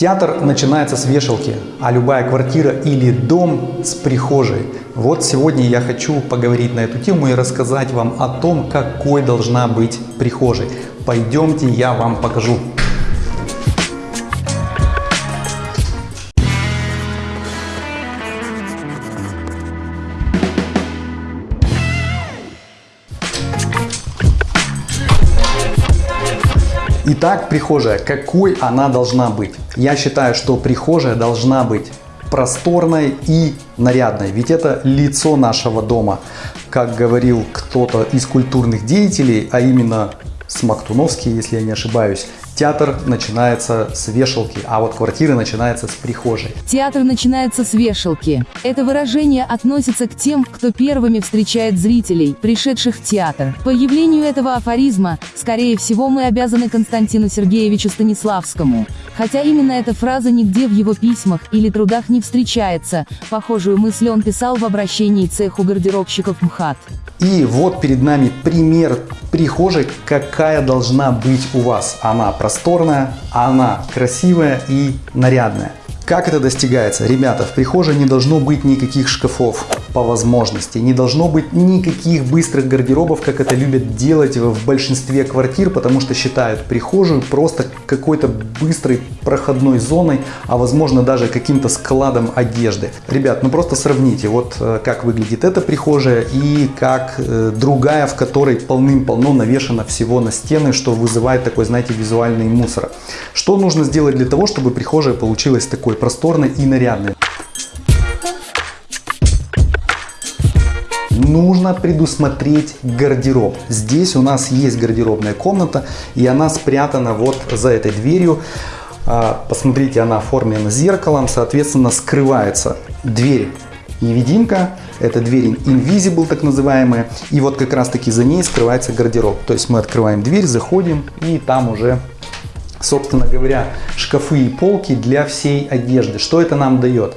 Театр начинается с вешалки, а любая квартира или дом с прихожей. Вот сегодня я хочу поговорить на эту тему и рассказать вам о том, какой должна быть прихожей. Пойдемте, я вам покажу. Итак, прихожая. Какой она должна быть? Я считаю, что прихожая должна быть просторной и нарядной. Ведь это лицо нашего дома. Как говорил кто-то из культурных деятелей, а именно Смоктуновский, если я не ошибаюсь, Театр начинается с вешалки, а вот квартира начинается с прихожей. Театр начинается с вешалки. Это выражение относится к тем, кто первыми встречает зрителей, пришедших в театр. Появлению этого афоризма, скорее всего, мы обязаны Константину Сергеевичу Станиславскому. Хотя именно эта фраза нигде в его письмах или трудах не встречается, похожую мысль он писал в обращении цеху гардеробщиков МХАТ. И вот перед нами пример прихожей, какая должна быть у вас. Она просторная, она красивая и нарядная. Как это достигается? Ребята, в прихожей не должно быть никаких шкафов по возможности. Не должно быть никаких быстрых гардеробов, как это любят делать в большинстве квартир, потому что считают прихожую просто какой-то быстрой проходной зоной, а возможно даже каким-то складом одежды. Ребят, ну просто сравните, вот э, как выглядит эта прихожая и как э, другая, в которой полным-полно навешано всего на стены, что вызывает такой, знаете, визуальный мусор. Что нужно сделать для того, чтобы прихожая получилась такой просторной и нарядной? Нужно предусмотреть гардероб. Здесь у нас есть гардеробная комната, и она спрятана вот за этой дверью. А, посмотрите, она оформлена зеркалом, соответственно, скрывается дверь невидимка, это дверь invisible так называемая, и вот как раз таки за ней скрывается гардероб. То есть мы открываем дверь, заходим, и там уже, собственно говоря, шкафы и полки для всей одежды. Что это нам дает?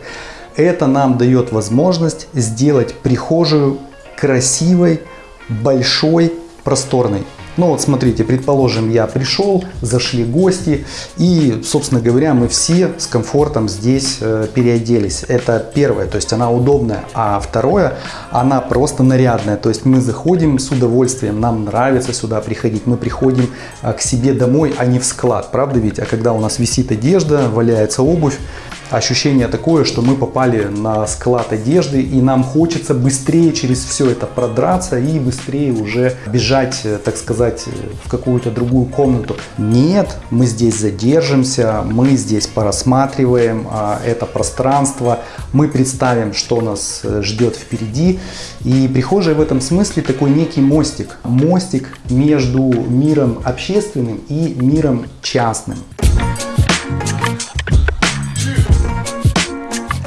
Это нам дает возможность сделать прихожую красивой, большой, просторной. Ну вот смотрите, предположим, я пришел, зашли гости и, собственно говоря, мы все с комфортом здесь э, переоделись. Это первое, то есть она удобная. А второе, она просто нарядная. То есть мы заходим с удовольствием, нам нравится сюда приходить. Мы приходим э, к себе домой, а не в склад, правда ведь? А когда у нас висит одежда, валяется обувь, ощущение такое, что мы попали на склад одежды и нам хочется быстрее через все это продраться и быстрее уже бежать, э, так сказать, в какую-то другую комнату. Нет, мы здесь задержимся, мы здесь порассматриваем а, это пространство, мы представим, что нас э, ждет впереди. И прихожая в этом смысле такой некий мостик. Мостик между миром общественным и миром частным.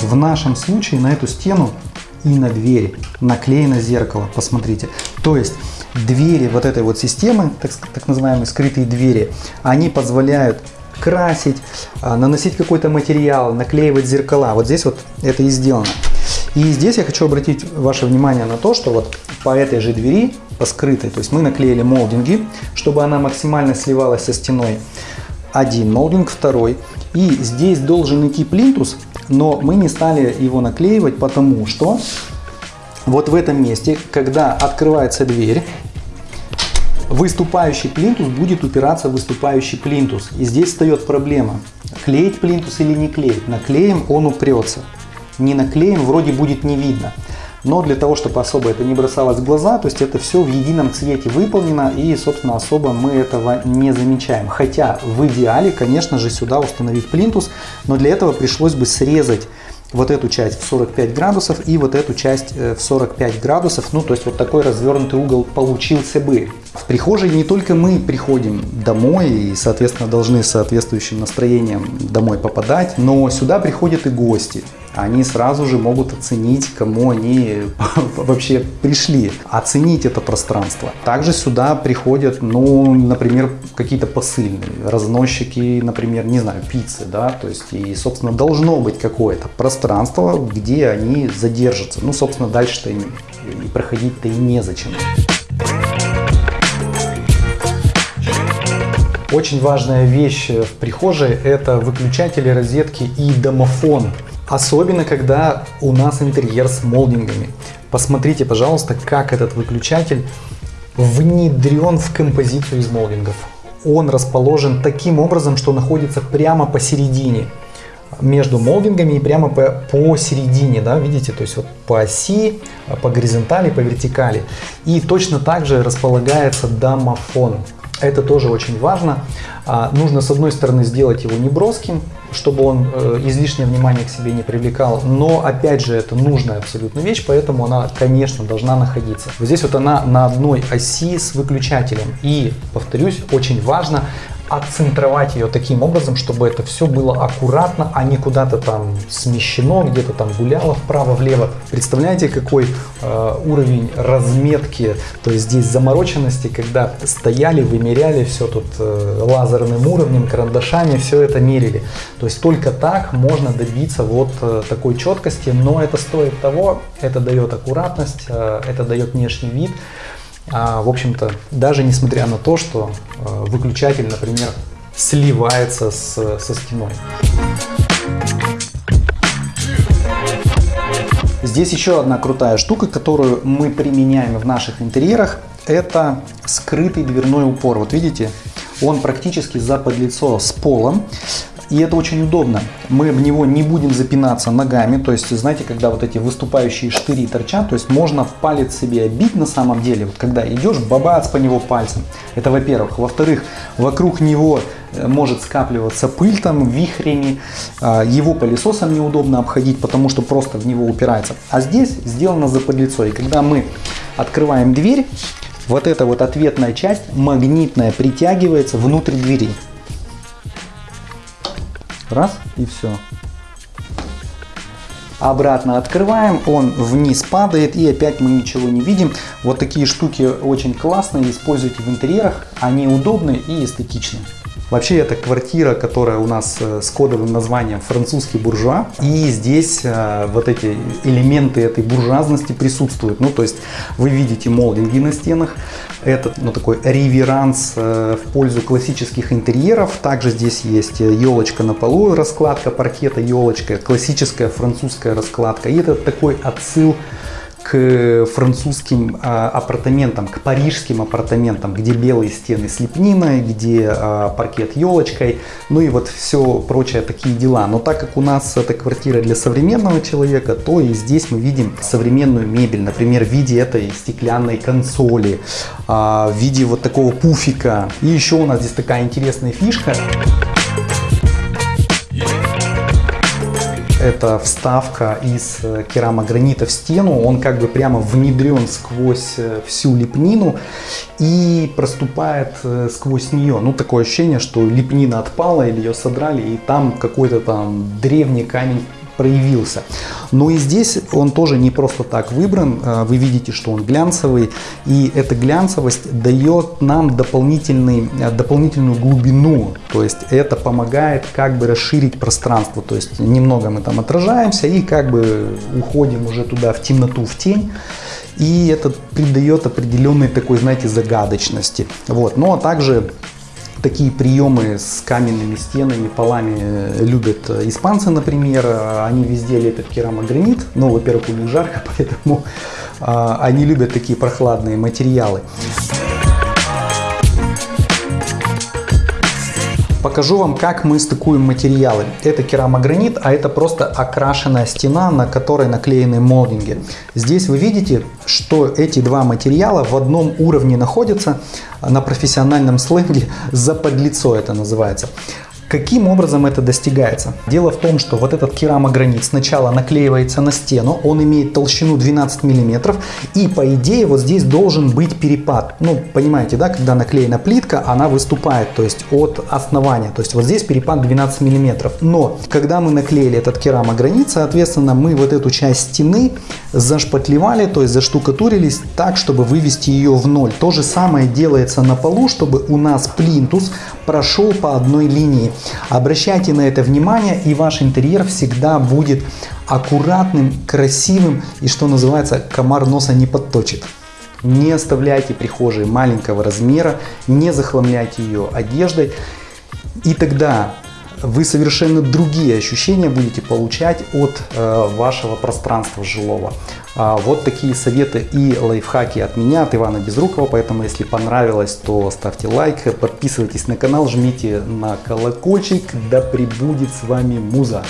В нашем случае на эту стену и на двери наклеено зеркало, посмотрите. То есть двери вот этой вот системы, так, так называемые скрытые двери, они позволяют красить, а, наносить какой-то материал, наклеивать зеркала. Вот здесь вот это и сделано. И здесь я хочу обратить ваше внимание на то, что вот по этой же двери, по скрытой, то есть мы наклеили молдинги, чтобы она максимально сливалась со стеной. Один молдинг, второй. И здесь должен идти плинтус но мы не стали его наклеивать, потому что вот в этом месте, когда открывается дверь, выступающий плинтус будет упираться в выступающий плинтус. И здесь встает проблема, клеить плинтус или не клеить. Наклеим, он упрется. Не наклеим, вроде будет не видно но для того, чтобы особо это не бросалось в глаза, то есть это все в едином цвете выполнено и, собственно, особо мы этого не замечаем. Хотя в идеале, конечно же, сюда установить плинтус, но для этого пришлось бы срезать вот эту часть в 45 градусов и вот эту часть э, в 45 градусов. Ну, то есть вот такой развернутый угол получился бы. В прихожей не только мы приходим домой и, соответственно, должны с соответствующим настроением домой попадать, но сюда приходят и гости они сразу же могут оценить, кому они вообще пришли, оценить это пространство. Также сюда приходят, ну, например, какие-то посыльные, разносчики, например, не знаю, пиццы, да, то есть, и, собственно, должно быть какое-то пространство, где они задержатся. Ну, собственно, дальше-то и, проходить-то и незачем. Очень важная вещь в прихожей – это выключатели, розетки и домофон. Особенно, когда у нас интерьер с молдингами. Посмотрите, пожалуйста, как этот выключатель внедрен в композицию из молдингов. Он расположен таким образом, что находится прямо посередине между молдингами и прямо по, посередине, да, видите, то есть вот по оси, по горизонтали, по вертикали. И точно так же располагается домофон. Это тоже очень важно. А, нужно с одной стороны сделать его неброским, чтобы он э, излишнее внимание к себе не привлекал, но опять же это нужная абсолютно вещь, поэтому она, конечно, должна находиться. Вот здесь вот она на одной оси с выключателем. И, повторюсь, очень важно отцентровать ее таким образом, чтобы это все было аккуратно, а не куда-то там смещено, где-то там гуляло вправо-влево. Представляете, какой э, уровень разметки, то есть здесь замороченности, когда стояли, вымеряли все тут э, лазерным уровнем, карандашами, все это мерили. То есть только так можно добиться вот э, такой четкости, но это стоит того, это дает аккуратность, э, это дает внешний вид. А, в общем-то, даже несмотря на то, что э, выключатель, например, сливается с, со стеной. Здесь еще одна крутая штука, которую мы применяем в наших интерьерах, это скрытый дверной упор. Вот видите, он практически за подлицо с полом. И это очень удобно. Мы в него не будем запинаться ногами. То есть, знаете, когда вот эти выступающие штыри торчат, то есть можно палец себе бить на самом деле. Вот когда идешь, бабац по него пальцем. Это во-первых. Во-вторых, вокруг него э, может скапливаться пыль там вихрями. А, его пылесосом неудобно обходить, потому что просто в него упирается. А здесь сделано заподлицо. И когда мы открываем дверь, вот эта вот ответная часть магнитная притягивается внутрь двери. Раз и все. Обратно открываем, он вниз падает и опять мы ничего не видим. Вот такие штуки очень классные, используйте в интерьерах, они удобны и эстетичны. Вообще это квартира, которая у нас э, с кодовым названием французский буржуа. И здесь э, вот эти элементы этой буржуазности присутствуют. Ну то есть вы видите молдинги на стенах. Это ну, такой реверанс э, в пользу классических интерьеров. Также здесь есть елочка на полу, раскладка паркета, елочка, классическая французская раскладка. И это такой отсыл к французским а, апартаментам, к парижским апартаментам, где белые стены с лепниной, где а, паркет елочкой, ну и вот все прочее такие дела. Но так как у нас это квартира для современного человека, то и здесь мы видим современную мебель, например, в виде этой стеклянной консоли, а, в виде вот такого пуфика. И еще у нас здесь такая интересная фишка. Это вставка из э, керамогранита в стену, он как бы прямо внедрен сквозь э, всю лепнину и проступает э, сквозь нее. Ну, такое ощущение, что лепнина отпала или ее содрали, и там какой-то там древний камень проявился. Но и здесь он тоже не просто так выбран. А, вы видите, что он глянцевый. И эта глянцевость дает нам дополнительный, а, дополнительную глубину. То есть это помогает как бы расширить пространство. То есть немного мы там отражаемся и как бы уходим уже туда в темноту, в тень. И это придает определенной такой, знаете, загадочности. Вот. Ну а также Такие приемы с каменными стенами, полами э, любят испанцы, например. Они везде лепят керамогранит. Ну, во-первых, у них жарко, поэтому а, они любят такие прохладные материалы. Покажу вам, как мы стыкуем материалы. Это керамогранит, а это просто окрашенная стена, на которой наклеены молдинги. Здесь вы видите, что эти два материала в одном уровне находятся, на профессиональном сленге заподлицо это называется. Каким образом это достигается? Дело в том, что вот этот керамогранит сначала наклеивается на стену, он имеет толщину 12 мм, и по идее вот здесь должен быть перепад. Ну, понимаете, да, когда наклеена плитка, она выступает, то есть от основания, то есть вот здесь перепад 12 мм. Но, когда мы наклеили этот керамогранит, соответственно, мы вот эту часть стены зашпатлевали, то есть заштукатурились так, чтобы вывести ее в ноль. То же самое делается на полу, чтобы у нас плинтус прошел по одной линии. Обращайте на это внимание, и ваш интерьер всегда будет аккуратным, красивым и, что называется, комар носа не подточит. Не оставляйте прихожей маленького размера, не захламляйте ее одеждой. И тогда вы совершенно другие ощущения будете получать от э, вашего пространства жилого. А, вот такие советы и лайфхаки от меня, от Ивана Безрукова. Поэтому, если понравилось, то ставьте лайк, подписывайтесь на канал, жмите на колокольчик. Да пребудет с вами муза!